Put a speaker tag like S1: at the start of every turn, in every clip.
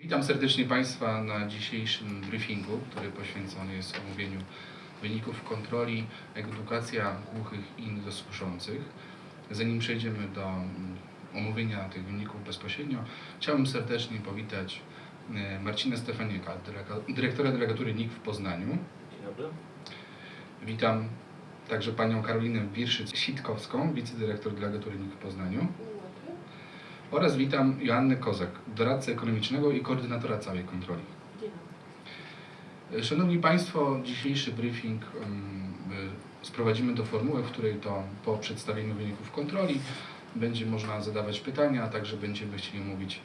S1: Witam serdecznie Państwa na dzisiejszym briefingu, który poświęcony jest omówieniu wyników kontroli edukacja głuchych i niedosłyszących. Zanim przejdziemy do mm, omówienia tych wyników bezpośrednio, chciałbym serdecznie powitać e, Marcina Stefanieka, dyrektora delegatury NIK w Poznaniu.
S2: Dzień dobry.
S1: Witam także panią Karolinę Wirszyc-Sitkowską, wicedyrektor delegatury NIK w Poznaniu. Oraz witam Joannę Kozak, doradcę ekonomicznego i koordynatora całej kontroli. Szanowni Państwo, dzisiejszy briefing sprowadzimy do formuły, w której to po przedstawieniu wyników kontroli będzie można zadawać pytania, a także będziemy chcieli omówić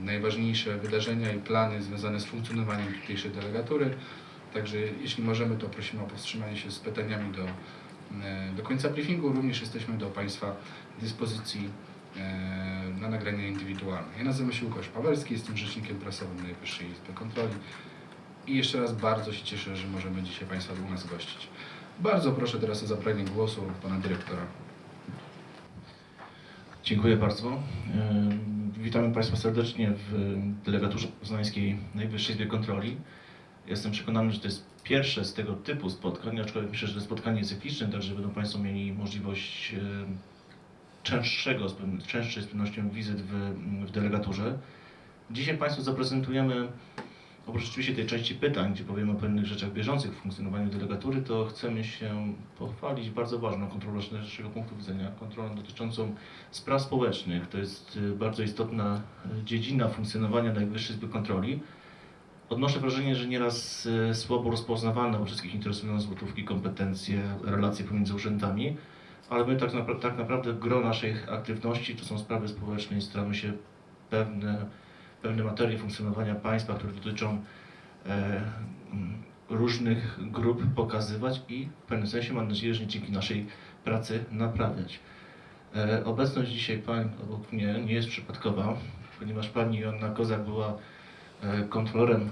S1: najważniejsze wydarzenia i plany związane z funkcjonowaniem tutejszej delegatury. Także jeśli możemy, to prosimy o powstrzymanie się z pytaniami do, do końca briefingu. Również jesteśmy do Państwa dyspozycji na nagrania indywidualne. Ja nazywam się Łukasz Pawelski, jestem rzecznikiem prasowym Najwyższej Izby Kontroli. I jeszcze raz bardzo się cieszę, że możemy dzisiaj Państwa u nas gościć. Bardzo proszę teraz o zabranie głosu Pana Dyrektora.
S2: Dziękuję bardzo. Ym, Witamy Państwa serdecznie w delegaturze poznańskiej Najwyższej Izbie Kontroli. Jestem przekonany, że to jest pierwsze z tego typu spotkań, aczkolwiek myślę, że to spotkanie cykliczne, także będą Państwo mieli możliwość ym, częstszego, częstszej z pewnością wizyt w, w delegaturze. Dzisiaj Państwu zaprezentujemy, oprócz oczywiście tej części pytań, gdzie powiemy o pewnych rzeczach bieżących w funkcjonowaniu delegatury, to chcemy się pochwalić bardzo ważną kontrolą z naszego punktu widzenia, kontrolą dotyczącą spraw społecznych. To jest y, bardzo istotna y, dziedzina funkcjonowania Najwyższej Izby Kontroli. Odnoszę wrażenie, że nieraz y, słabo rozpoznawane, bo wszystkich interesują złotówki, kompetencje, relacje pomiędzy urzędami, ale my tak, tak naprawdę gro naszych aktywności to są sprawy społeczne i staramy się pewne, pewne materie funkcjonowania państwa, które dotyczą e, mm, różnych grup pokazywać i w pewnym sensie mam nadzieję, że dzięki naszej pracy naprawiać. E, Obecność dzisiaj pań obok mnie nie jest przypadkowa, ponieważ pani Joanna Kozak była e, kontrolerem,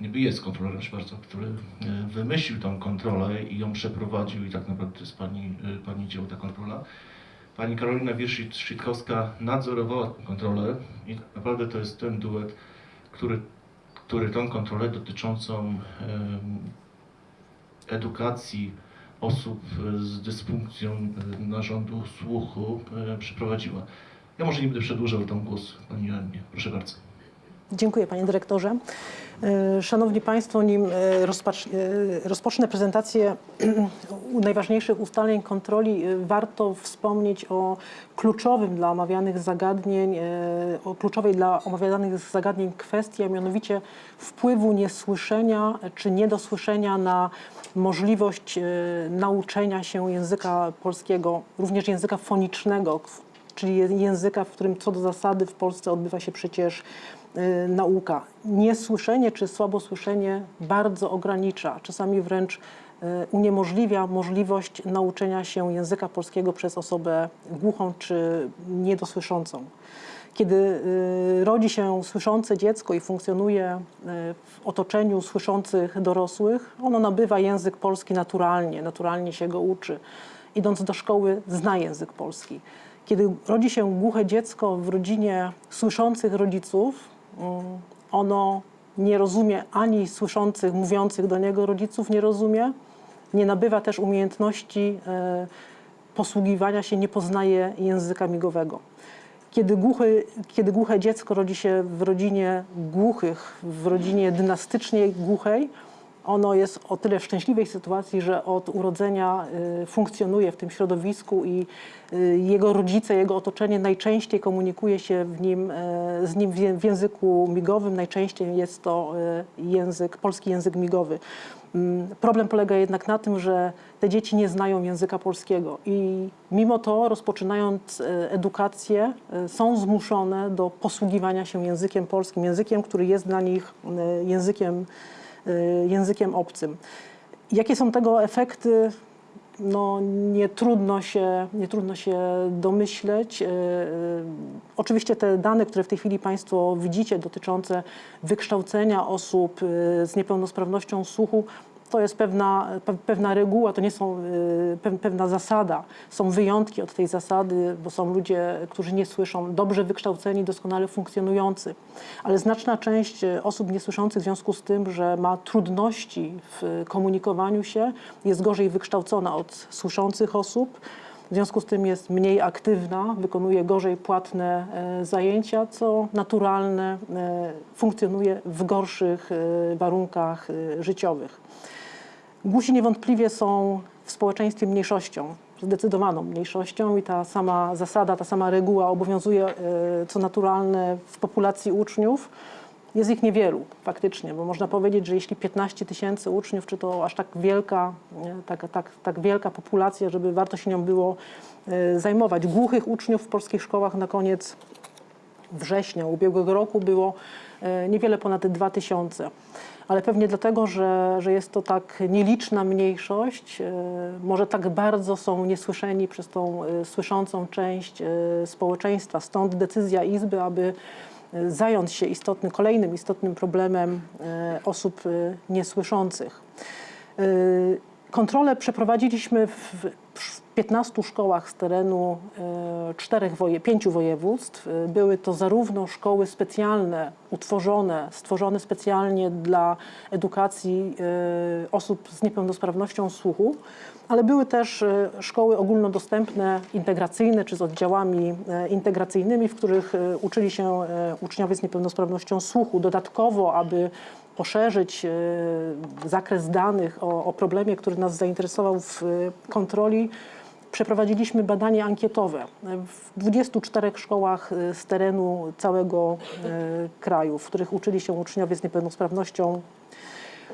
S2: niby jest kontrolerem Szwarca, który e, wymyślił tą kontrolę i ją przeprowadził i tak naprawdę to jest pani, e, pani dzieło ta kontrola. Pani Karolina Wierszyt-Szytkowska nadzorowała tę kontrolę i tak naprawdę to jest ten duet, który, który tą kontrolę dotyczącą edukacji osób e, z dysfunkcją narządu słuchu przeprowadziła. Ja może nie będę przedłużał tam głos Pani Joannie. Proszę bardzo.
S3: Dziękuję panie dyrektorze. E, Szanowni Państwo, nim e, e, rozpocznę prezentację najważniejszych ustaleń kontroli, warto wspomnieć o kluczowym dla omawianych zagadnień, o kluczowej dla omawianych zagadnień kwestii, a mianowicie wpływu niesłyszenia czy niedosłyszenia na możliwość nauczenia się języka polskiego, również języka fonicznego, czyli języka, w którym co do zasady w Polsce odbywa się przecież nauka. Niesłyszenie czy słabosłyszenie bardzo ogranicza, czasami wręcz y, uniemożliwia możliwość nauczenia się języka polskiego przez osobę głuchą czy niedosłyszącą. Kiedy y, rodzi się słyszące dziecko i funkcjonuje y, w otoczeniu słyszących dorosłych, ono nabywa język polski naturalnie, naturalnie się go uczy. Idąc do szkoły, zna język polski. Kiedy rodzi się głuche dziecko w rodzinie słyszących rodziców, ono nie rozumie ani słyszących, mówiących do niego rodziców, nie rozumie, nie nabywa też umiejętności e, posługiwania się, nie poznaje języka migowego. Kiedy, głuchy, kiedy głuche dziecko rodzi się w rodzinie głuchych, w rodzinie dynastycznie głuchej, ono jest o tyle w szczęśliwej sytuacji, że od urodzenia y, funkcjonuje w tym środowisku i y, jego rodzice, jego otoczenie najczęściej komunikuje się w nim, y, z nim w języku migowym. Najczęściej jest to język, polski język migowy. Mm, Problem polega jednak na tym, że te dzieci nie znają języka polskiego i mimo to, rozpoczynając edukację, są zmuszone do posługiwania się językiem polskim, językiem, który jest dla nich językiem, językiem obcym. Jakie są tego efekty? No, nie, trudno się, nie trudno się domyśleć. E, e, Oczywiście te dane, które w tej chwili Państwo widzicie, dotyczące wykształcenia osób z niepełnosprawnością słuchu, to jest pewna, pe- pewna reguła, to nie są y, pe- pewna zasada. Są wyjątki od tej zasady, bo są ludzie, którzy nie słyszą, dobrze wykształceni, doskonale funkcjonujący. Ale znaczna część y, osób niesłyszących w związku z tym, że ma trudności w komunikowaniu się, jest gorzej wykształcona od słyszących osób. W związku z tym jest mniej aktywna, wykonuje gorzej płatne zajęcia, co naturalne funkcjonuje w gorszych warunkach życiowych. Głusi niewątpliwie są w społeczeństwie mniejszością, zdecydowaną mniejszością i ta sama zasada, ta sama reguła obowiązuje, e, co naturalne w populacji uczniów. Jest ich niewielu faktycznie, bo można powiedzieć, że jeśli 15 tysięcy uczniów, czy to aż tak wielka, tak, tak, tak wielka populacja, żeby warto się nią było e, zajmować. Głuchych uczniów w polskich szkołach na koniec września ubiegłego roku było e, niewiele ponad 2000. Ale pewnie dlatego, że, że jest to tak nieliczna mniejszość, e, może tak bardzo są niesłyszeni przez tą e, słyszącą część e, społeczeństwa. Stąd decyzja Izby, aby zająć się istotnym, kolejnym istotnym problemem osób niesłyszących. Kontrolę przeprowadziliśmy w, w 15 szkołach z terenu e, czterech pięciu województw. E, Były to zarówno szkoły specjalne, utworzone, stworzone specjalnie dla edukacji e, osób z niepełnosprawnością słuchu, ale były też szkoły ogólnodostępne, integracyjne czy z oddziałami integracyjnymi, w których uczyli się uczniowie z niepełnosprawnością słuchu. Dodatkowo, aby poszerzyć zakres danych o, o problemie, który nas zainteresował w kontroli, przeprowadziliśmy badanie ankietowe w 24 szkołach e, z terenu całego e, kraju, w których uczyli się uczniowie z niepełnosprawnością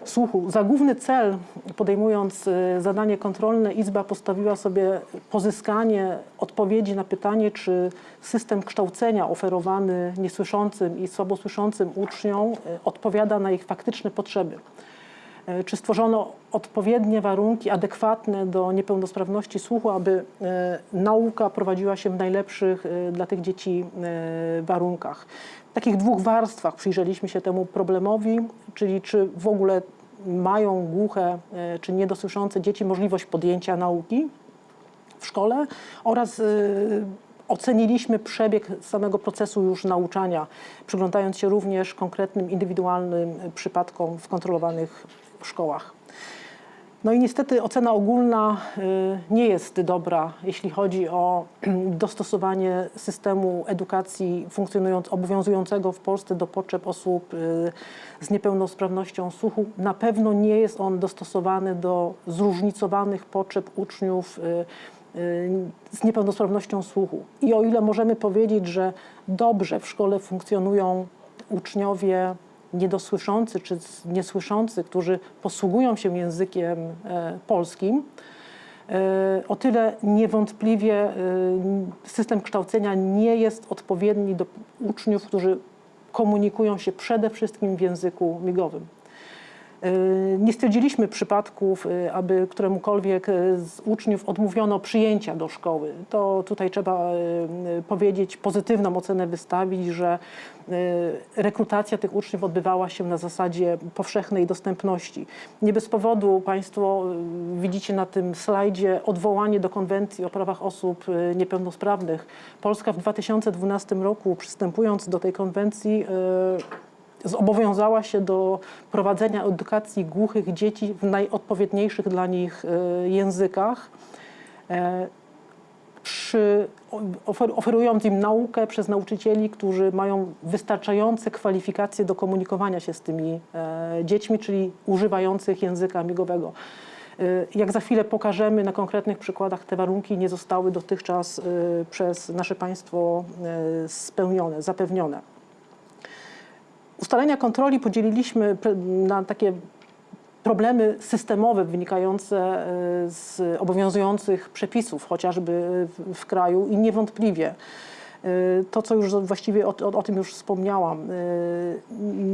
S3: słuchu. Za główny cel, podejmując e, zadanie kontrolne, Izba postawiła sobie pozyskanie odpowiedzi na pytanie, czy system kształcenia oferowany niesłyszącym i słabosłyszącym uczniom odpowiada na ich faktyczne potrzeby. E, Czy stworzono odpowiednie warunki adekwatne do niepełnosprawności słuchu, aby e, nauka prowadziła się w najlepszych e, dla tych dzieci warunkach. W takich dwóch warstwach przyjrzeliśmy się temu problemowi, czyli czy w ogóle mają głuche czy niedosłyszące dzieci możliwość podjęcia nauki w szkole oraz oceniliśmy przebieg samego procesu już nauczania, przyglądając się również konkretnym, indywidualnym przypadkom w kontrolowanych szkołach. No i niestety ocena ogólna y, nie jest dobra, jeśli chodzi o dostosowanie systemu edukacji funkcjonując, obowiązującego w Polsce do potrzeb osób y, z niepełnosprawnością słuchu. Na pewno nie jest on dostosowany do zróżnicowanych potrzeb uczniów y, z niepełnosprawnością słuchu. I o ile możemy powiedzieć, że dobrze w szkole funkcjonują uczniowie niedosłyszący czy niesłyszący, którzy posługują się językiem e, polskim, e, o tyle niewątpliwie e, system kształcenia nie jest odpowiedni do uczniów, którzy komunikują się przede wszystkim w języku migowym. Y, Nie stwierdziliśmy przypadków, y, aby któremukolwiek y, z uczniów odmówiono przyjęcia do szkoły. To tutaj trzeba powiedzieć, pozytywną ocenę wystawić, że rekrutacja tych uczniów odbywała się na zasadzie powszechnej dostępności. Nie bez powodu Państwo widzicie na tym slajdzie odwołanie do konwencji o prawach osób niepełnosprawnych. Polska w 2012 roku przystępując do tej konwencji zobowiązała się do prowadzenia edukacji głuchych dzieci w najodpowiedniejszych dla nich e, językach, e, przy, ofer, oferując im naukę przez nauczycieli, którzy mają wystarczające kwalifikacje do komunikowania się z tymi e, dziećmi, czyli używających języka migowego. Jak za chwilę pokażemy na konkretnych przykładach, te warunki nie zostały dotychczas przez nasze państwo spełnione, zapewnione. Ustalenia kontroli podzieliliśmy na takie problemy systemowe wynikające e, z obowiązujących przepisów, chociażby w, kraju i niewątpliwie e, to, co już właściwie o, o, o tym już wspomniałam. e,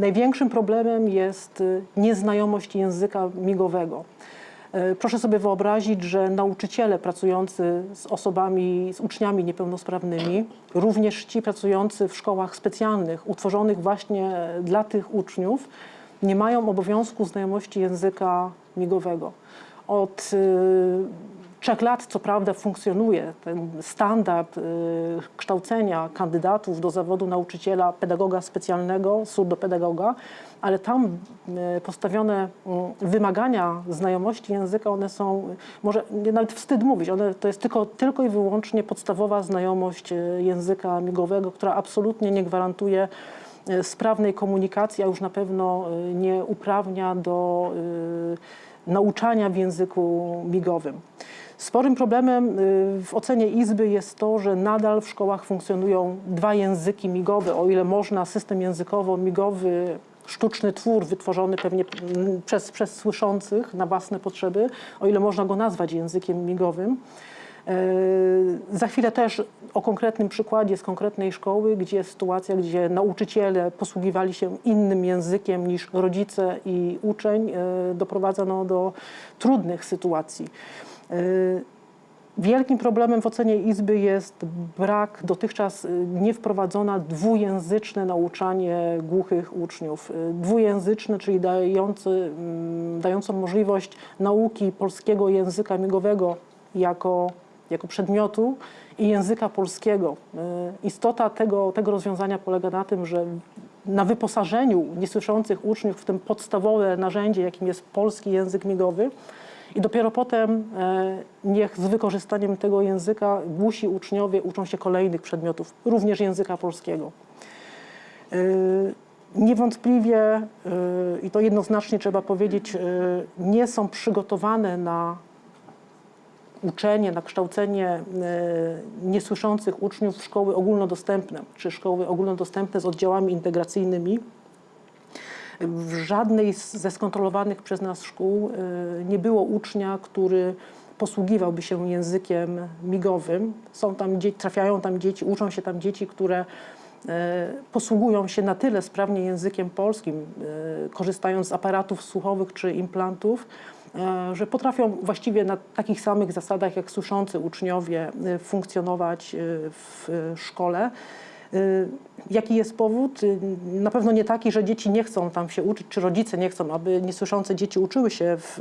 S3: Największym problemem jest nieznajomość języka migowego. E, Proszę sobie wyobrazić, że nauczyciele pracujący z osobami, z uczniami niepełnosprawnymi, również ci pracujący w szkołach specjalnych, utworzonych właśnie dla tych uczniów, nie mają obowiązku znajomości języka migowego. Od y, trzech lat, co prawda, funkcjonuje ten standard y, kształcenia kandydatów do zawodu nauczyciela, pedagoga specjalnego, surdopedagoga, ale tam y, postawione y, wymagania znajomości języka, one są, może nawet wstyd mówić, one, to jest tylko, tylko i wyłącznie podstawowa znajomość y, języka migowego, która absolutnie nie gwarantuje sprawnej komunikacji, a już na pewno nie uprawnia do nauczania w języku migowym. Sporym problemem y, w ocenie Izby jest to, że nadal w szkołach funkcjonują dwa języki migowe. O ile można system językowo-migowy, sztuczny twór wytworzony pewnie przez, przez słyszących na własne potrzeby, o ile można go nazwać językiem migowym. Yy, Za chwilę też o konkretnym przykładzie z konkretnej szkoły, gdzie sytuacja, gdzie nauczyciele posługiwali się innym językiem niż rodzice i uczeń, yy, doprowadzono do trudnych sytuacji. Yy, Wielkim problemem w ocenie Izby jest brak dotychczas y, niewprowadzona dwujęzyczne nauczanie głuchych uczniów. Y, Dwujęzyczne, czyli dający, mm, dającą możliwość nauki polskiego języka migowego jako, jako przedmiotu i języka polskiego. Y, Istota tego, tego rozwiązania polega na tym, że na wyposażeniu niesłyszących uczniów w tym podstawowe narzędzie, jakim jest polski język migowy, i dopiero potem e, niech z wykorzystaniem tego języka głusi uczniowie uczą się kolejnych przedmiotów, również języka polskiego. E, Niewątpliwie, e, i to jednoznacznie trzeba powiedzieć, nie są przygotowane na uczenie, na kształcenie niesłyszących uczniów szkoły ogólnodostępne, czy szkoły ogólnodostępne z oddziałami integracyjnymi. W żadnej ze skontrolowanych przez nas szkół y, nie było ucznia, który posługiwałby się językiem migowym. Są tam trafiają tam dzieci, uczą się tam dzieci, które y, posługują się na tyle sprawnie językiem polskim, y, korzystając z aparatów słuchowych czy implantów, że potrafią właściwie na takich samych zasadach jak słyszący uczniowie funkcjonować w szkole. Y, Jaki jest powód? Y, Na pewno nie taki, że dzieci nie chcą tam się uczyć, czy rodzice nie chcą, aby niesłyszące dzieci uczyły się w,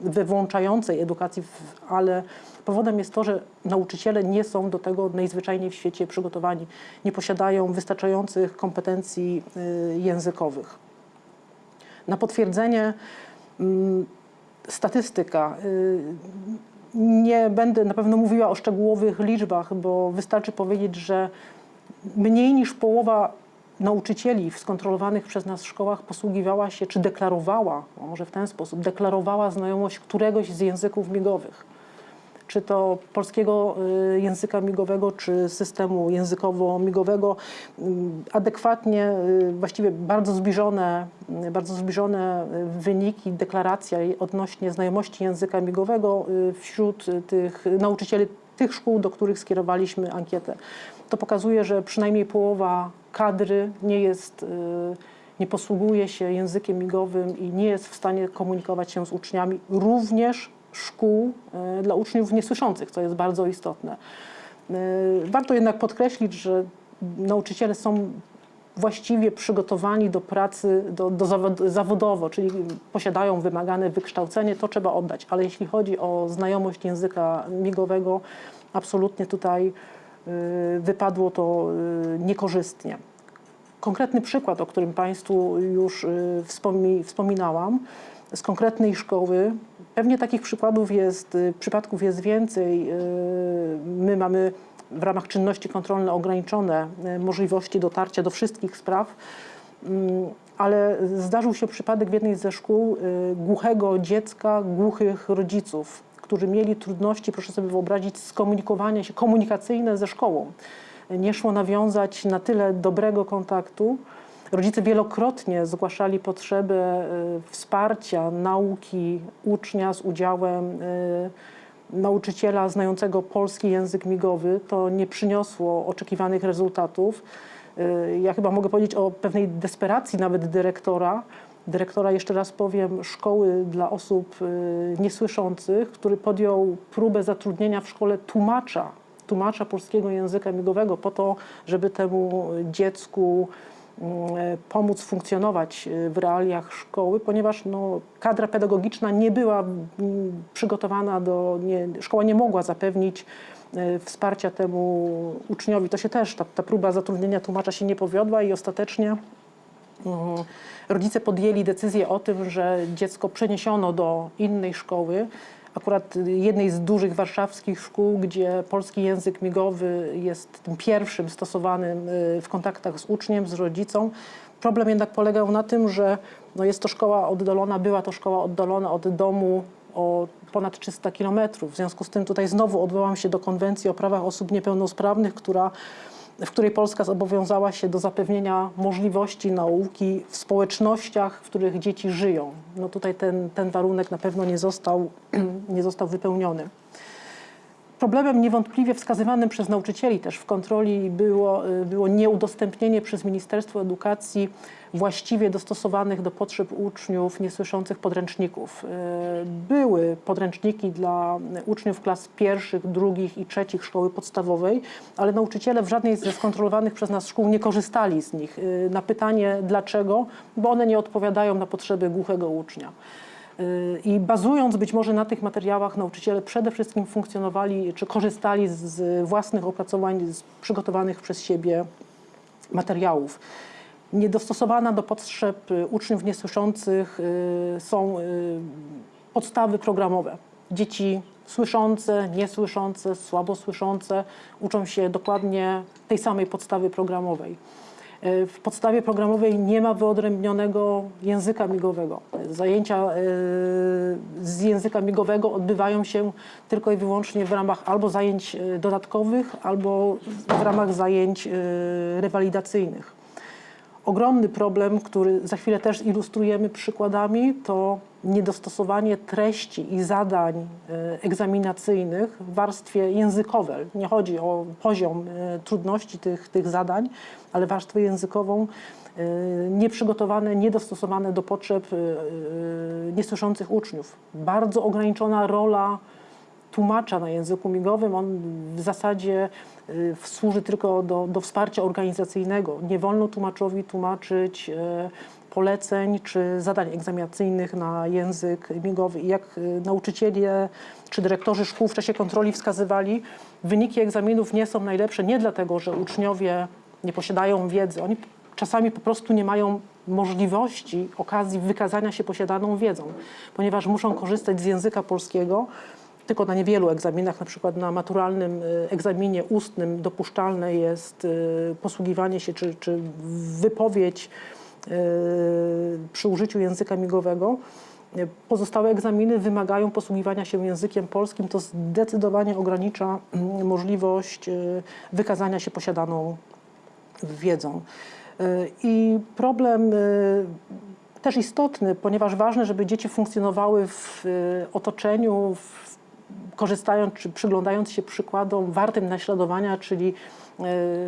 S3: we włączającej edukacji, ale powodem jest to, że nauczyciele nie są do tego najzwyczajniej w świecie przygotowani, nie posiadają wystarczających kompetencji y, językowych. Na potwierdzenie mm, statystyka. Nie będę na pewno mówiła o szczegółowych liczbach, bo wystarczy powiedzieć, że mniej niż połowa nauczycieli w skontrolowanych przez nas szkołach posługiwała się, czy deklarowała, może w ten sposób, deklarowała znajomość któregoś z języków migowych. Czy to polskiego y, języka migowego, czy systemu językowo-migowego, Ym, adekwatnie, y, właściwie bardzo zbliżone, y, bardzo zbliżone y, wyniki, deklaracja odnośnie znajomości języka migowego y, wśród y, tych nauczycieli tych szkół, do których skierowaliśmy ankietę. To pokazuje, że przynajmniej połowa kadry nie jest, y, nie posługuje się językiem migowym i nie jest w stanie komunikować się z uczniami, również szkół y, dla uczniów niesłyszących, co jest bardzo istotne. Y, Warto jednak podkreślić, że nauczyciele są właściwie przygotowani do pracy do, do zawod, zawodowo, czyli posiadają wymagane wykształcenie, to trzeba oddać. Ale jeśli chodzi o znajomość języka migowego, absolutnie tutaj wypadło to y, niekorzystnie. Konkretny przykład, o którym Państwu już y, wspomi, wspominałam, z konkretnej szkoły. Pewnie takich przykładów jest, y, przypadków jest więcej. Y, My mamy w ramach czynności kontrolne ograniczone y, możliwości dotarcia do wszystkich spraw, Mm, ale zdarzył się przypadek w jednej ze szkół y, głuchego dziecka, głuchych rodziców, którzy mieli trudności, proszę sobie wyobrazić, skomunikowania się komunikacyjne ze szkołą. Nie szło nawiązać na tyle dobrego kontaktu. Rodzice wielokrotnie zgłaszali potrzebę y, wsparcia nauki ucznia z udziałem y, nauczyciela znającego polski język migowy. To nie przyniosło oczekiwanych rezultatów. Y, Ja chyba mogę powiedzieć o pewnej desperacji nawet dyrektora. Dyrektora, jeszcze raz powiem, szkoły dla osób y, niesłyszących, który podjął próbę zatrudnienia w szkole tłumacza, tłumacza polskiego języka migowego po to, żeby temu dziecku e, pomóc funkcjonować e, w realiach szkoły, ponieważ no, kadra pedagogiczna nie była mm, przygotowana do, nie, szkoła nie mogła zapewnić wsparcia temu uczniowi. To się też, ta, ta próba zatrudnienia tłumacza się nie powiodła i ostatecznie rodzice podjęli decyzję o tym, że dziecko przeniesiono do innej szkoły, akurat jednej z dużych warszawskich szkół, gdzie polski język migowy jest tym pierwszym stosowanym y, w kontaktach z uczniem, z rodzicą. Problem jednak polegał na tym, że no jest to szkoła oddalona, była to szkoła oddalona od domu o ponad 300 kilometrów. W związku z tym tutaj znowu odwołam się do konwencji o prawach osób niepełnosprawnych, która w której Polska zobowiązała się do zapewnienia możliwości nauki w społecznościach, w których dzieci żyją. No tutaj ten, ten warunek na pewno nie został, nie został wypełniony. Problemem niewątpliwie wskazywanym przez nauczycieli też w kontroli było, y, było nieudostępnienie przez Ministerstwo Edukacji właściwie dostosowanych do potrzeb uczniów niesłyszących podręczników. Y, Były podręczniki dla uczniów klas pierwszych, drugich i trzecich szkoły podstawowej, ale nauczyciele w żadnej ze skontrolowanych przez nas szkół nie korzystali z nich. Y, Na pytanie dlaczego, bo one nie odpowiadają na potrzeby głuchego ucznia. I bazując być może na tych materiałach, nauczyciele przede wszystkim funkcjonowali czy korzystali z- własnych opracowań, z przygotowanych przez siebie materiałów. Niedostosowana do potrzeb y, uczniów niesłyszących y, są y, podstawy programowe. Dzieci słyszące, niesłyszące, słabo słyszące uczą się dokładnie tej samej podstawy programowej. E, W podstawie programowej nie ma wyodrębnionego języka migowego. Zajęcia e, z języka migowego odbywają się tylko i wyłącznie w ramach albo zajęć e, dodatkowych, albo w ramach zajęć rewalidacyjnych. Ogromny problem, który za chwilę też ilustrujemy przykładami, to niedostosowanie treści i zadań e, egzaminacyjnych w warstwie językowej. Nie chodzi o poziom e, trudności tych, tych zadań, ale warstwę językową e, nieprzygotowane, niedostosowane do potrzeb niesłyszących uczniów. Bardzo ograniczona rola tłumacza na języku migowym, on w zasadzie służy tylko do, do wsparcia organizacyjnego. Nie wolno tłumaczowi tłumaczyć y, poleceń czy zadań egzaminacyjnych na język migowy. I jak y, nauczyciele czy dyrektorzy szkół w czasie kontroli wskazywali, wyniki egzaminów nie są najlepsze nie dlatego, że uczniowie nie posiadają wiedzy. Oni czasami po prostu nie mają możliwości, okazji wykazania się posiadaną wiedzą, ponieważ muszą korzystać z języka polskiego, tylko na niewielu egzaminach, na przykład na maturalnym y, egzaminie ustnym dopuszczalne jest y, posługiwanie się czy, czy wypowiedź y, przy użyciu języka migowego. Pozostałe egzaminy wymagają posługiwania się językiem polskim. To zdecydowanie ogranicza mm, możliwość wykazania się posiadaną wiedzą. I problem też istotny, ponieważ ważne, żeby dzieci funkcjonowały w otoczeniu, w, korzystając czy przyglądając się przykładom wartym naśladowania, czyli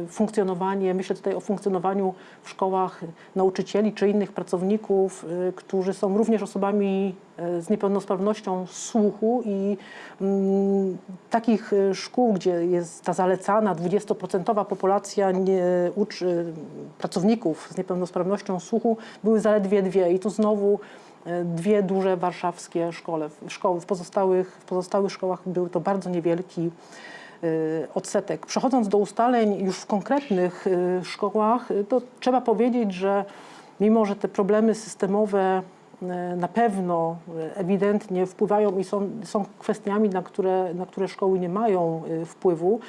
S3: funkcjonowanie, myślę tutaj o funkcjonowaniu w szkołach nauczycieli czy innych pracowników, y, którzy są również osobami y, z niepełnosprawnością słuchu i mm, takich y, szkół, gdzie jest ta zalecana 20% populacja nie, uczy, pracowników z niepełnosprawnością słuchu, były zaledwie dwie i tu znowu y, dwie duże warszawskie szkole, szkoły. W pozostałych, w pozostałych szkołach był to bardzo niewielki y, odsetek. Przechodząc do ustaleń już w konkretnych y, szkołach, y, to trzeba powiedzieć, że mimo, że te problemy systemowe y, na pewno y, ewidentnie wpływają i są, są kwestiami, na które, na które szkoły nie mają y, wpływu,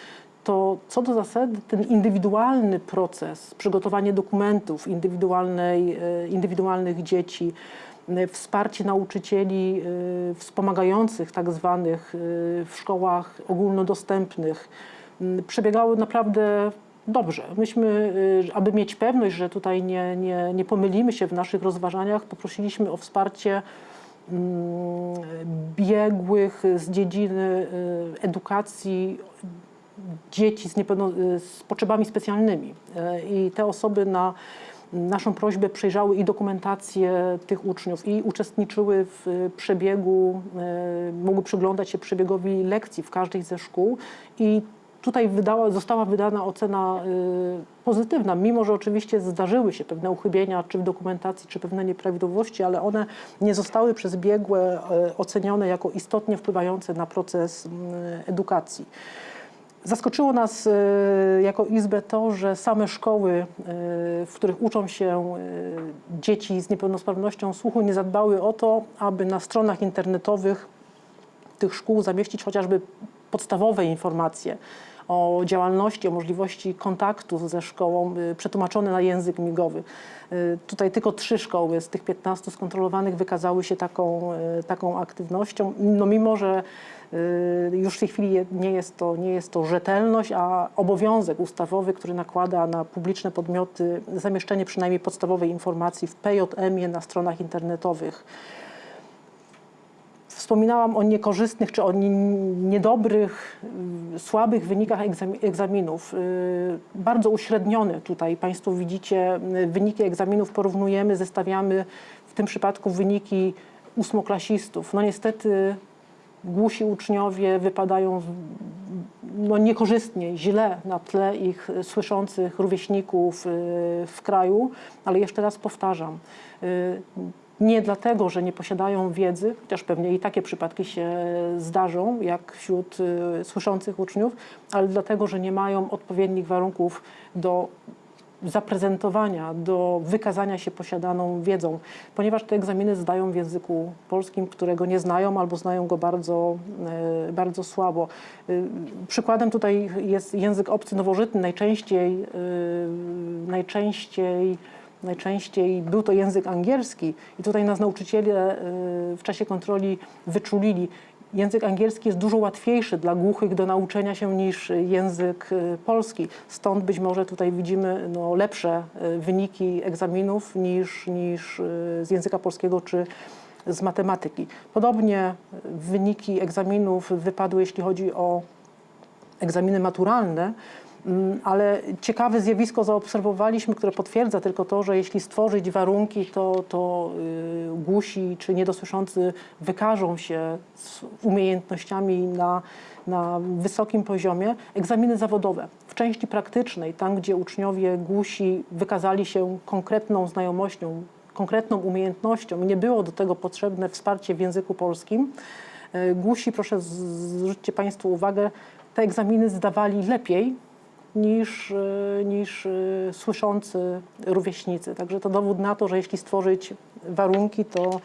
S3: to co do zasady ten indywidualny proces, przygotowanie dokumentów indywidualnej, y, indywidualnych dzieci, y, wsparcie nauczycieli y, wspomagających tak zwanych y, w szkołach ogólnodostępnych y, przebiegały naprawdę dobrze. Myśmy, y, aby mieć pewność, że tutaj nie, nie, nie pomylimy się w naszych rozważaniach, poprosiliśmy o wsparcie mm, biegłych z dziedziny y, edukacji dzieci z, z potrzebami specjalnymi. I te osoby na naszą prośbę przejrzały i dokumentację tych uczniów i uczestniczyły w e, przebiegu, e, mogły przyglądać się przebiegowi lekcji w każdej ze szkół i tutaj wydała, została wydana ocena y, pozytywna, mimo że oczywiście zdarzyły się pewne uchybienia, czy w dokumentacji, czy pewne nieprawidłowości, ale one nie zostały przez biegłe y, ocenione jako istotnie wpływające na proces y, edukacji. Zaskoczyło nas y, jako Izbę to, że same szkoły, y, w których uczą się y, dzieci z niepełnosprawnością słuchu, nie zadbały o to, aby na stronach internetowych tych szkół zamieścić chociażby podstawowe informacje o działalności, o możliwości kontaktu ze szkołą y, przetłumaczone na język migowy. Y, Tutaj tylko trzy szkoły z tych 15 skontrolowanych wykazały się taką, y, taką aktywnością, no mimo że już w tej chwili nie jest, to, nie jest to rzetelność, a obowiązek ustawowy, który nakłada na publiczne podmioty zamieszczenie przynajmniej podstawowej informacji w PJM-ie na stronach internetowych. Wspominałam o niekorzystnych czy o nie- niedobrych, y, słabych wynikach egzami- egzaminów. Y, Bardzo uśrednione tutaj Państwo widzicie y, wyniki egzaminów, porównujemy, zestawiamy w tym przypadku wyniki ósmoklasistów. No niestety głusi uczniowie wypadają no, niekorzystnie, źle na tle ich słyszących rówieśników w kraju, ale jeszcze raz powtarzam, nie dlatego, że nie posiadają wiedzy, chociaż pewnie i takie przypadki się zdarzą, jak wśród y, słyszących uczniów, ale dlatego, że nie mają odpowiednich warunków do zaprezentowania, do wykazania się posiadaną wiedzą, ponieważ te egzaminy zdają w języku polskim, którego nie znają albo znają go bardzo, e, bardzo słabo. Y, Przykładem tutaj jest język obcy nowożytny. Najczęściej, y, najczęściej, najczęściej był to język angielski i tutaj nas nauczyciele y, w czasie kontroli wyczulili. Język angielski jest dużo łatwiejszy dla głuchych do nauczenia się niż język y, polski. Stąd być może tutaj widzimy no, lepsze y, wyniki egzaminów niż, niż z języka polskiego czy z matematyki. Podobnie wyniki egzaminów wypadły, jeśli chodzi o egzaminy maturalne, ale ciekawe zjawisko zaobserwowaliśmy, które potwierdza tylko to, że jeśli stworzyć warunki, to, to y, głusi czy niedosłyszący wykażą się z umiejętnościami na, na wysokim poziomie. Egzaminy zawodowe w części praktycznej, tam gdzie uczniowie głusi wykazali się konkretną znajomością, konkretną umiejętnością nie było do tego potrzebne wsparcie w języku polskim, y, Głusi, proszę zwróćcie Państwo uwagę, te egzaminy zdawali lepiej niż, y, niż y, słyszący rówieśnicy. Także to dowód na to, że jeśli stworzyć warunki, to,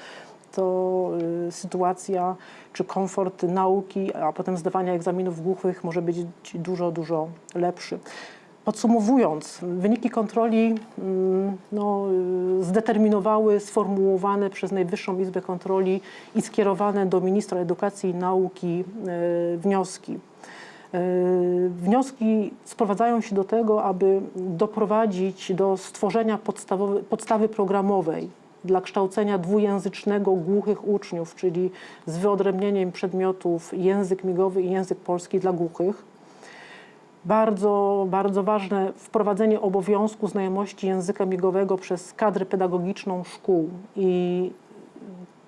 S3: to y, sytuacja czy komfort nauki, a potem zdawania egzaminów głuchych może być dużo, dużo lepszy. Podsumowując, wyniki kontroli mm, no, zdeterminowały sformułowane przez Najwyższą Izbę Kontroli i skierowane do ministra edukacji i nauki wnioski. Y, Wnioski sprowadzają się do tego, aby doprowadzić do stworzenia podstawy programowej dla kształcenia dwujęzycznego głuchych uczniów, czyli z wyodrębnieniem przedmiotów język migowy i język polski dla głuchych. Bardzo, bardzo ważne wprowadzenie obowiązku znajomości języka migowego przez kadrę pedagogiczną szkół. I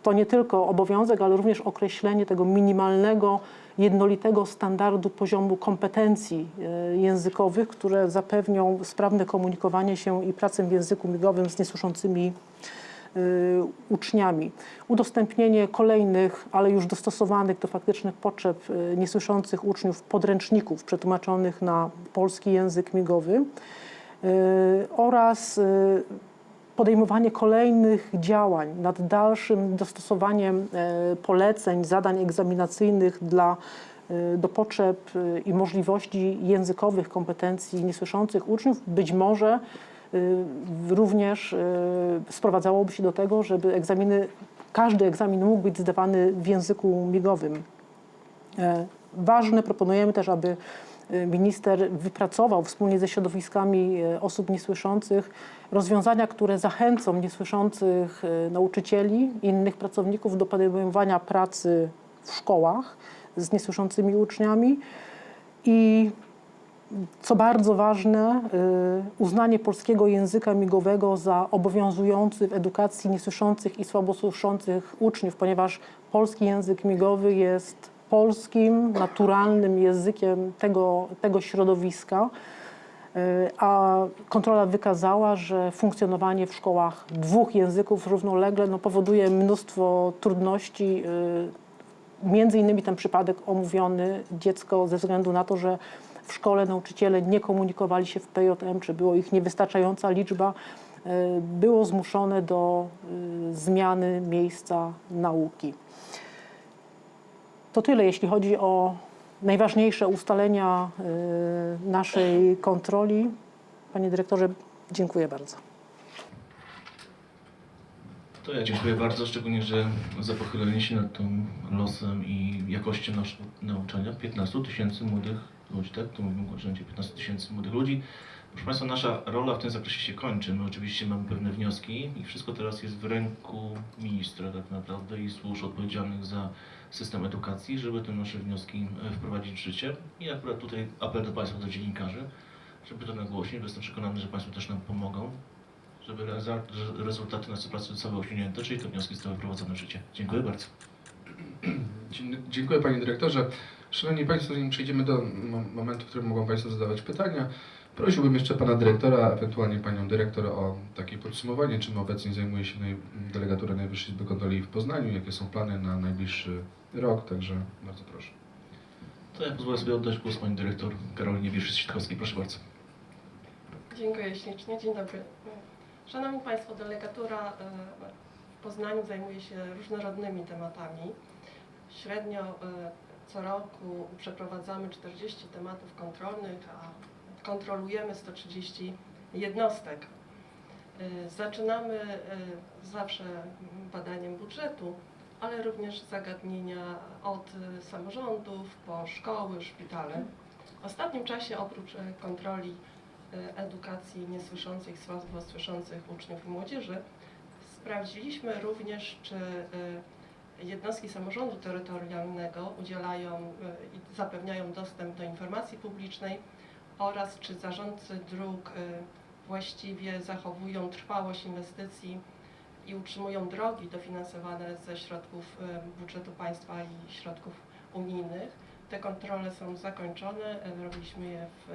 S3: to nie tylko obowiązek, ale również określenie tego minimalnego, jednolitego standardu poziomu kompetencji e, językowych, które zapewnią sprawne komunikowanie się i pracę w języku migowym z niesłyszącymi y, uczniami. Udostępnienie kolejnych, ale już dostosowanych do faktycznych potrzeb y, niesłyszących uczniów podręczników przetłumaczonych na polski język migowy oraz podejmowanie kolejnych działań nad dalszym dostosowaniem e, poleceń, zadań egzaminacyjnych dla, e, do potrzeb e, i możliwości językowych kompetencji niesłyszących uczniów, być może również sprowadzałoby się do tego, żeby egzaminy, każdy egzamin mógł być zdawany w języku migowym. Ważne, proponujemy też, aby minister wypracował wspólnie ze środowiskami e, osób niesłyszących rozwiązania, które zachęcą niesłyszących e, nauczycieli i innych pracowników do podejmowania pracy w szkołach z niesłyszącymi uczniami. I co bardzo ważne, y, uznanie polskiego języka migowego za obowiązujący w edukacji niesłyszących i słabosłyszących uczniów, ponieważ polski język migowy jest polskim, naturalnym językiem tego, tego środowiska. Y, A kontrola wykazała, że funkcjonowanie w szkołach dwóch języków równolegle no, powoduje mnóstwo trudności. y, Między innymi ten przypadek omówiony dziecko ze względu na to, że w szkole nauczyciele nie komunikowali się w PJM, czy było ich niewystarczająca liczba, y, było zmuszone do zmiany miejsca nauki. To tyle, jeśli chodzi o najważniejsze ustalenia y, naszej kontroli. Panie dyrektorze, dziękuję bardzo.
S2: To ja dziękuję bardzo, szczególnie, że za pochylenie się nad tą losem i jakością naszego nauczania 15 tysięcy młodych ludzi, tak? Tu mówimy o rzędzie 15 tysięcy młodych ludzi. Proszę Państwa, nasza rola w tym zakresie się kończy. My oczywiście mamy pewne wnioski i wszystko teraz jest w ręku ministra tak naprawdę i służb odpowiedzialnych za system edukacji, żeby te nasze wnioski e, wprowadzić w życie. I akurat tutaj apel do Państwa, do dziennikarzy, żeby to nagłośnić, bo jestem przekonany, że Państwo też nam pomogą żeby rezultaty naszej pracy zostały osiągnięte, czyli te wnioski zostały wprowadzone w życie. Dziękuję bardzo.
S1: Dziękuję Panie Dyrektorze. Szanowni Państwo, zanim przejdziemy do mo- momentu, w którym mogą Państwo zadawać pytania, prosiłbym jeszcze Pana Dyrektora, ewentualnie Panią Dyrektor o takie podsumowanie, czym obecnie zajmuje się delegatura Najwyższej Izby Kontroli w Poznaniu, jakie są plany na najbliższy rok, także bardzo proszę.
S2: To ja pozwolę sobie oddać głos Pani Dyrektor Karolinie Wierszy-Sitkowskiej. Proszę bardzo.
S4: Dziękuję ślicznie. Dzień dobry. Szanowni Państwo, delegatura e, w Poznaniu zajmuje się różnorodnymi tematami. Średnio e, co roku przeprowadzamy 40 tematów kontrolnych, a kontrolujemy 130 jednostek. E, Zaczynamy zawsze badaniem budżetu, ale również zagadnienia od e, samorządów po szkoły, szpitale. W ostatnim czasie oprócz e, kontroli e, edukacji niesłyszących, słabo słyszących uczniów i młodzieży. Sprawdziliśmy również, czy jednostki samorządu terytorialnego udzielają i zapewniają dostęp do informacji publicznej oraz czy zarządcy dróg właściwie zachowują trwałość inwestycji i utrzymują drogi dofinansowane ze środków budżetu państwa i środków unijnych. Te kontrole są zakończone, robiliśmy je w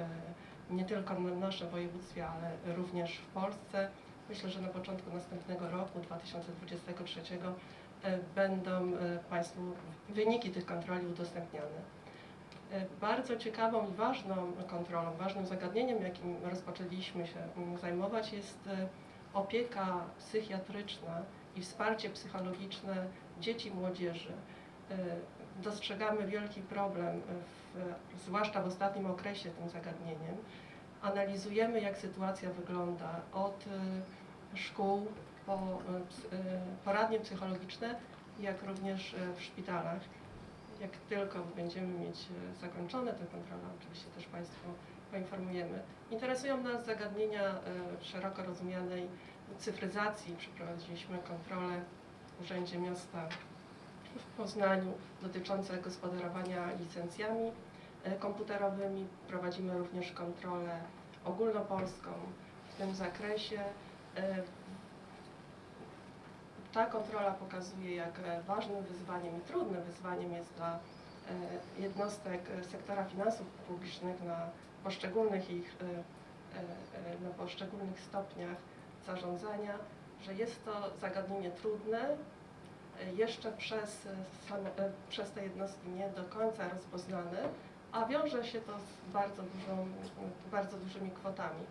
S4: nie tylko na naszym województwie, ale również w Polsce. Myślę, że na początku następnego roku, 2023, e, będą e, Państwu wyniki tych kontroli udostępniane. E, Bardzo ciekawą i ważną kontrolą, ważnym zagadnieniem, jakim rozpoczęliśmy się zajmować, jest e, opieka psychiatryczna i wsparcie psychologiczne dzieci i młodzieży. E, Dostrzegamy wielki problem, w, zwłaszcza w ostatnim okresie tym zagadnieniem. Analizujemy, jak sytuacja wygląda od e, szkół po e, poradnie psychologiczne, jak również w szpitalach. Jak tylko będziemy mieć zakończone te kontrole, oczywiście też Państwu poinformujemy. Interesują nas zagadnienia e, szeroko rozumianej cyfryzacji. Przeprowadziliśmy kontrolę w Urzędzie Miasta w Poznaniu dotyczące gospodarowania licencjami e, komputerowymi. Prowadzimy również kontrolę ogólnopolską w tym zakresie. E, Ta kontrola pokazuje, jak ważnym wyzwaniem i trudnym wyzwaniem jest dla jednostek sektora finansów publicznych na poszczególnych ich e, e, e, na poszczególnych stopniach zarządzania, że jest to zagadnienie trudne, jeszcze przez, same, przez te jednostki nie do końca rozpoznane, a wiąże się to z bardzo, dużą, bardzo dużymi kwotami.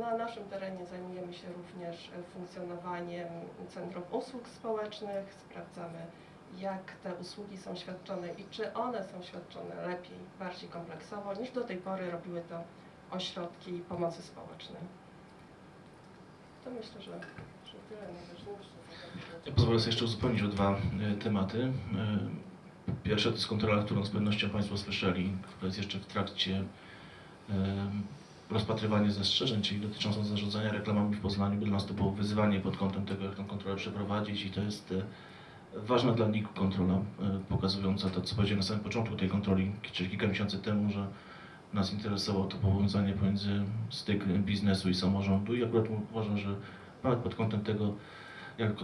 S4: Na naszym terenie zajmujemy się również funkcjonowaniem Centrum Usług Społecznych, sprawdzamy jak te usługi są świadczone i czy one są świadczone lepiej, bardziej kompleksowo niż do tej pory robiły to ośrodki pomocy społecznej. To myślę, że, że tyle najważniejsze.
S2: Ja pozwolę sobie jeszcze uzupełnić o dwa e, tematy. E, Pierwsza to jest kontrola, którą z pewnością Państwo słyszeli, która jest jeszcze w trakcie e, rozpatrywania zastrzeżeń, czyli dotyczącą zarządzania reklamami w Poznaniu. Dla nas to było wyzwanie pod kątem tego, jak tę kontrolę przeprowadzić i to jest ważna dla NIK kontrola, e, pokazująca to, co powiedziałem na samym początku tej kontroli, czyli kilka miesięcy temu, że nas interesowało to powiązanie pomiędzy styk biznesu i samorządu. I akurat uważam, że nawet pod kątem tego jak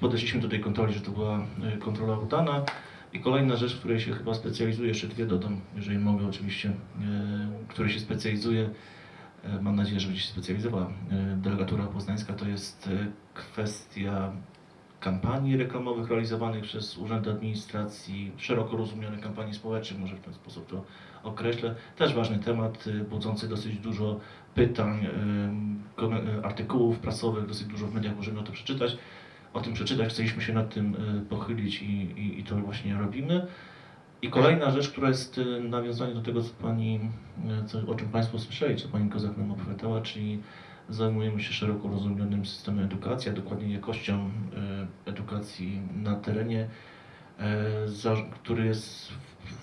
S2: podeszliśmy do tej kontroli, że to była e, kontrola udana. I kolejna rzecz, w której się chyba specjalizuję, jeszcze dwie dodam, jeżeli mogę oczywiście, e, której się specjalizuję, mam nadzieję, że będzie się specjalizowała delegatura poznańska, to jest kwestia kampanii reklamowych realizowanych przez Urząd Administracji, szeroko rozumianych kampanii społecznych, może w ten sposób to określę. Też ważny temat, y, budzący dosyć dużo pytań, kom- y, artykułów prasowych, dosyć dużo w mediach możemy o to przeczytać. O tym przeczytać, chcieliśmy się nad tym y, pochylić i, i, i to właśnie robimy. I kolejna rzecz, która jest y, nawiązaniem do tego, co pani, y, co, o czym Państwo słyszeli, co Pani Kozak nam opowiadała, czyli zajmujemy się szeroko rozumianym systemem edukacji, a dokładnie jakością y, edukacji na terenie, za, który jest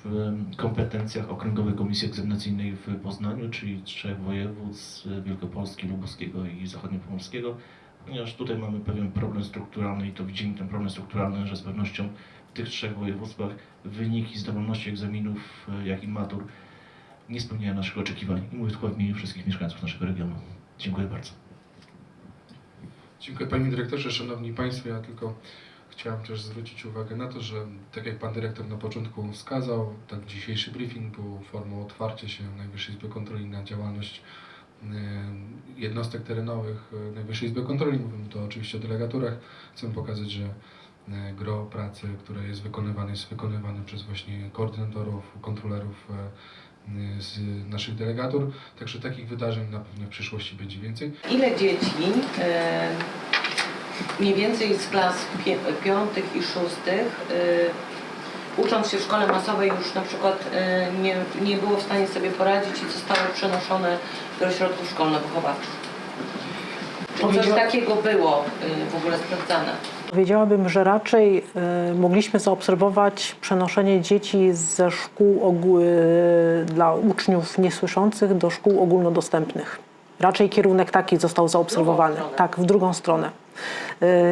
S2: w, kompetencjach Okręgowej Komisji Egzaminacyjnej w Poznaniu, czyli trzech województw Wielkopolski, Lubuskiego i Zachodniopomorskiego, ponieważ tutaj mamy pewien problem strukturalny i to widzimy ten problem strukturalny, że z pewnością w tych trzech województwach wyniki zdolności egzaminów, y, jak i matur nie spełniają naszych oczekiwań. I mówię tylko w imieniu wszystkich mieszkańców naszego regionu. Dziękuję bardzo.
S1: Dziękuję Panie Dyrektorze, Szanowni Państwo. Ja tylko chciałem też zwrócić uwagę na to, że tak jak Pan Dyrektor na początku wskazał, tak dzisiejszy briefing był formą otwarcia się Najwyższej Izby Kontroli na działalność e, jednostek terenowych e, Najwyższej Izby Kontroli. Mówimy tu oczywiście o delegaturach. Chcę pokazać, że e, gro pracy, które jest wykonywane, jest wykonywane przez właśnie koordynatorów, kontrolerów z naszych delegatur. Także takich wydarzeń na pewno w przyszłości będzie więcej.
S5: Ile dzieci e, mniej więcej z klas pie, piątych i szóstych e, ucząc się w szkole masowej już na przykład e, nie, nie było w stanie sobie poradzić i zostało przenoszone do ośrodków szkolno-wychowawczych? Czy coś takiego było w ogóle sprawdzane?
S3: Powiedziałabym, że raczej e, mogliśmy zaobserwować przenoszenie dzieci ze szkół e, dla uczniów niesłyszących do szkół ogólnodostępnych. Raczej kierunek taki został zaobserwowany. Tak, w drugą stronę.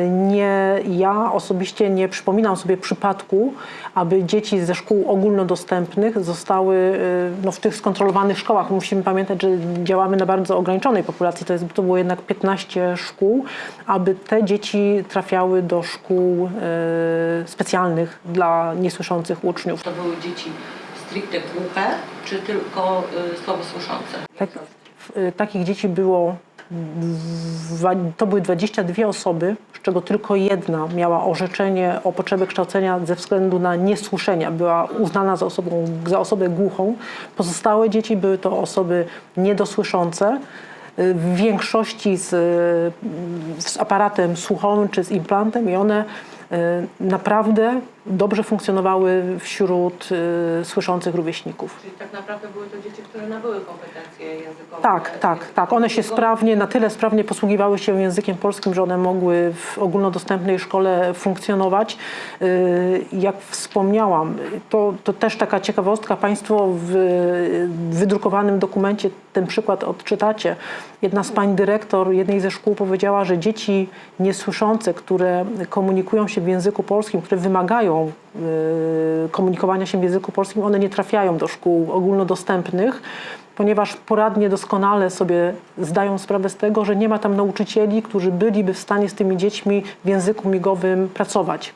S3: Nie, ja osobiście nie przypominam sobie przypadku, aby dzieci ze szkół ogólnodostępnych zostały e, no, w tych skontrolowanych szkołach. Musimy pamiętać, że działamy na bardzo ograniczonej populacji, to, jest, to było jednak 15 szkół, aby te dzieci trafiały do szkół e, specjalnych dla niesłyszących uczniów.
S5: To były dzieci stricte głuche, czy tylko e, słabosłyszące?
S3: Tak, y, takich dzieci było, to były 22 osoby, z czego tylko jedna miała orzeczenie o potrzebie kształcenia ze względu na niesłyszenia. Była uznana za, osobą, za osobę głuchą. Pozostałe dzieci były to osoby niedosłyszące. W większości z, z aparatem słuchowym czy z implantem i one y, naprawdę dobrze funkcjonowały wśród y, słyszących rówieśników.
S5: Czyli tak naprawdę były to dzieci, które nabyły kompetencje językowe.
S3: Tak, tak, tak. One się sprawnie, na tyle sprawnie posługiwały się językiem polskim, że one mogły w ogólnodostępnej szkole funkcjonować. Yy, Jak wspomniałam, to, to też taka ciekawostka. Państwo w wydrukowanym dokumencie ten przykład odczytacie. Jedna z pań dyrektor jednej ze szkół powiedziała, że dzieci niesłyszące, które komunikują się w języku polskim, które wymagają yy, komunikowania się w języku polskim, one nie trafiają do szkół ogólnodostępnych ponieważ poradnie doskonale sobie zdają sprawę z tego, że nie ma tam nauczycieli, którzy byliby w stanie z tymi dziećmi w języku migowym pracować.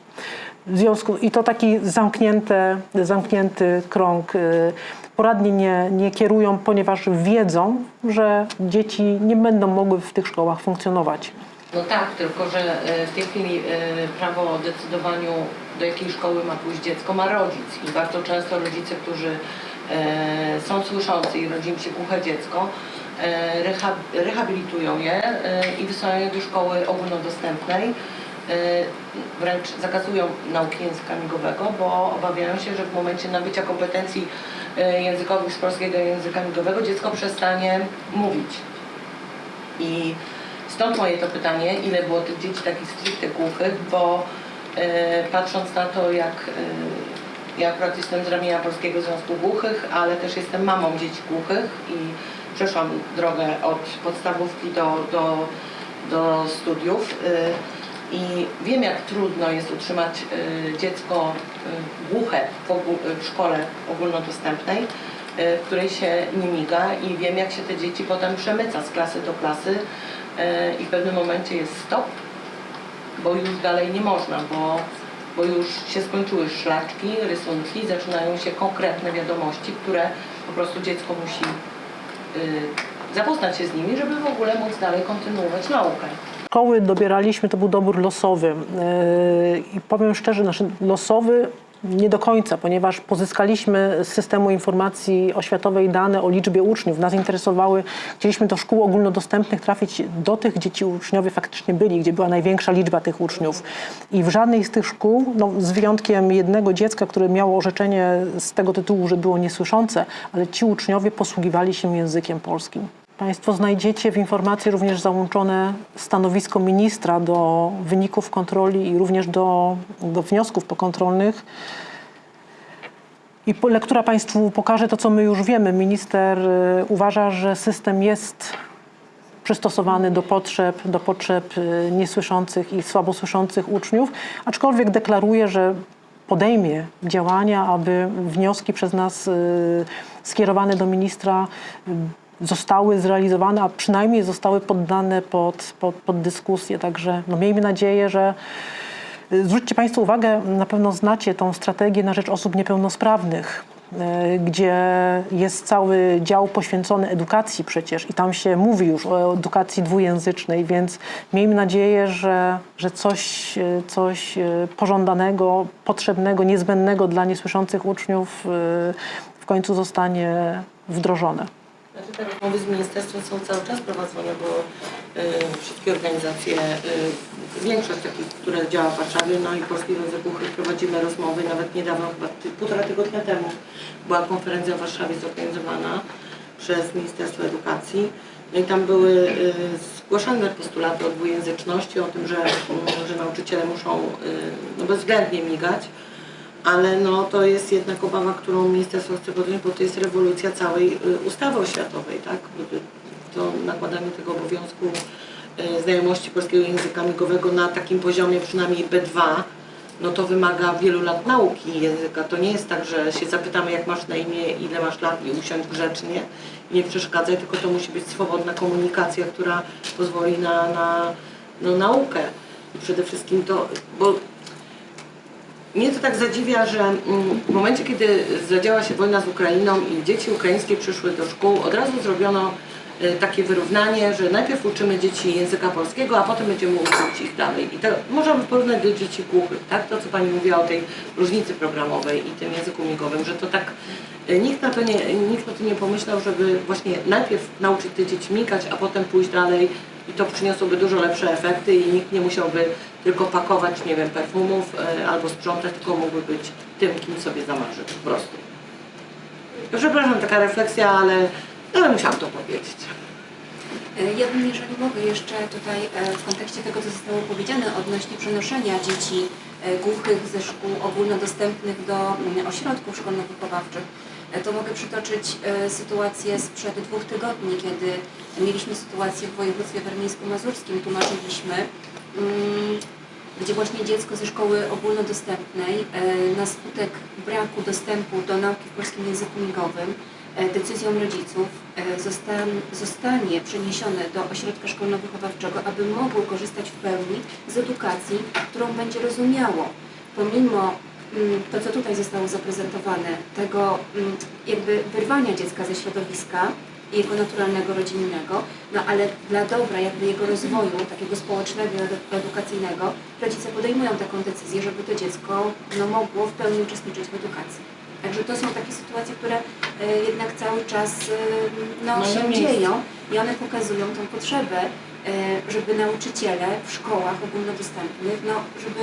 S3: Związku, I to taki zamknięte, zamknięty krąg. y, Poradnie nie, nie kierują, ponieważ wiedzą, że dzieci nie będą mogły w tych szkołach funkcjonować.
S5: No tak, tylko że e, w tej chwili prawo o decydowaniu, do jakiej szkoły ma pójść dziecko, ma rodzic. I bardzo często rodzice, którzy e, są słyszący i rodzi im się głuche dziecko, e, reha, rehabilitują je e, i wysyłają je do szkoły ogólnodostępnej. E, wręcz zakazują nauki języka migowego, bo obawiają się, że w momencie nabycia kompetencji e, językowych z polskiego języka migowego dziecko przestanie mówić. I stąd moje to pytanie, ile było tych dzieci takich stricte głuchych, bo patrząc na to, jak e, ja akurat jestem z ramienia Polskiego Związku Głuchych, ale też jestem mamą dzieci głuchych i przeszłam drogę od podstawówki do, do, do studiów. e, I wiem, jak trudno jest utrzymać e, dziecko e, głuche w, szkole ogólnodostępnej, e, w której się nie miga i wiem, jak się te dzieci potem przemyca z klasy do klasy e, i w pewnym momencie jest stop bo już dalej nie można, bo, bo już się skończyły szlaczki, rysunki, zaczynają się konkretne wiadomości, które po prostu dziecko musi y, zapoznać się z nimi, żeby w ogóle móc dalej kontynuować naukę.
S3: Szkoły dobieraliśmy, to był dobór losowy. Yy, I powiem szczerze, nasz losowy nie do końca, ponieważ pozyskaliśmy z systemu informacji oświatowej dane o liczbie uczniów. Nas interesowały, chcieliśmy do szkół ogólnodostępnych trafić do tych, gdzie ci uczniowie faktycznie byli, gdzie była największa liczba tych uczniów. I w żadnej z tych szkół, no, z wyjątkiem jednego dziecka, które miało orzeczenie z tego tytułu, że było niesłyszące, ale ci uczniowie posługiwali się językiem polskim. Państwo znajdziecie w informacji również załączone stanowisko ministra do wyników kontroli i również do, do wniosków pokontrolnych. I lektura Państwu pokaże to, co my już wiemy. Minister y, uważa, że system jest przystosowany do potrzeb, do potrzeb y, niesłyszących i słabosłyszących uczniów, aczkolwiek deklaruje, że podejmie działania, aby wnioski przez nas y, skierowane do ministra zostały zrealizowane, a przynajmniej zostały poddane pod, pod, pod dyskusję. Także no, miejmy nadzieję, że y, Zwróćcie Państwo uwagę, na pewno znacie tą strategię na rzecz osób niepełnosprawnych, y, gdzie jest cały dział poświęcony edukacji przecież i tam się mówi już o edukacji dwujęzycznej, więc miejmy nadzieję, że, że coś, y, coś pożądanego, potrzebnego, niezbędnego dla niesłyszących uczniów w końcu zostanie wdrożone.
S5: Znaczy te rozmowy z ministerstwem są cały czas prowadzone, bo y, wszystkie organizacje, y, większość takich, które działa w Warszawie, no i Polskiej Rodzy Głuchych prowadzimy rozmowy, nawet niedawno, chyba ty, półtora tygodnia temu była konferencja w Warszawie zorganizowana przez Ministerstwo Edukacji. No i tam były y, zgłaszane postulaty o dwujęzyczności, o tym, że, że nauczyciele muszą y, no bezwzględnie migać ale no, to jest jednak obawa, którą ministerstwo chce podjąć, bo to jest rewolucja całej y, ustawy oświatowej, tak? To nakładanie tego obowiązku y, znajomości polskiego języka migowego na takim poziomie przynajmniej B2, no to wymaga wielu lat nauki języka. To nie jest tak, że się zapytamy jak masz na imię, ile masz lat i usiądź grzecznie i nie przeszkadzaj, tylko to musi być swobodna komunikacja, która pozwoli na, na no, naukę. I przede wszystkim to, bo mnie to tak zadziwia, że mm, w momencie, kiedy zadziała się wojna z Ukrainą i dzieci ukraińskie przyszły do szkół, od razu zrobiono e, takie wyrównanie, że najpierw uczymy dzieci języka polskiego, a potem będziemy uczyć ich dalej. I to możemy porównać do dzieci głuchych, tak? To, co Pani mówiła o tej różnicy programowej i tym języku migowym, że to tak e, nikt na to nie, nikt na to nie pomyślał, żeby właśnie najpierw nauczyć te dzieci migać, a potem pójść dalej i to przyniosłoby dużo lepsze efekty i nikt nie musiałby tylko pakować, nie wiem, perfumów e, albo sprzątać, tylko mógłby być tym, kim sobie zamarzy po prostu. Przepraszam, taka refleksja, ale, ale musiałam to powiedzieć.
S6: E, Ja bym, jeżeli mogę, jeszcze tutaj e, w kontekście tego, co zostało powiedziane odnośnie przenoszenia dzieci głuchych ze szkół ogólnodostępnych do mm, ośrodków szkolno-wychowawczych, to mogę przytoczyć e, sytuację sprzed dwóch tygodni, kiedy mieliśmy sytuację w województwie warmińsko-mazurskim, tłumaczyliśmy, mm, gdzie właśnie dziecko ze szkoły ogólnodostępnej e, na skutek braku dostępu do nauki w polskim języku migowym e, decyzją rodziców e, zostan- zostanie przeniesione do ośrodka szkolno-wychowawczego, aby mogło korzystać w pełni z edukacji, którą będzie rozumiało. Pomimo to, co tutaj zostało zaprezentowane, tego mm, jakby wyrwania dziecka ze środowiska, jego naturalnego, rodzinnego, no ale dla dobra jakby jego rozwoju, takiego społecznego, edu- edukacyjnego, rodzice podejmują taką decyzję, żeby to dziecko no, mogło w pełni uczestniczyć w edukacji. Także to są takie sytuacje, które e, jednak cały czas e, no, się dzieją i one pokazują tą potrzebę, żeby nauczyciele w szkołach ogólnodostępnych, no, żeby,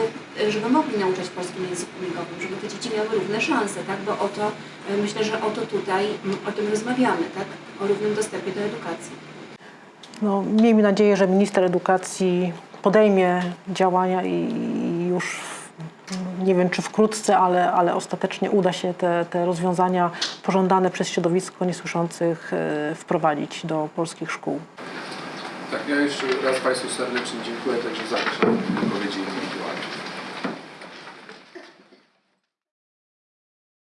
S6: e, żeby mogli nauczać w polskim języku migowym, żeby te dzieci miały równe szanse, tak? bo o to, e, myślę, że o to tutaj, o tym rozmawiamy, tak? o równym dostępie do edukacji.
S3: No, miejmy nadzieję, że minister edukacji podejmie działania i już nie wiem czy wkrótce, ale, ale ostatecznie uda się te, te rozwiązania pożądane przez środowisko niesłyszących e, wprowadzić do polskich szkół.
S1: Tak, ja jeszcze raz Państwu serdecznie dziękuję, także zapraszam do wypowiedzi.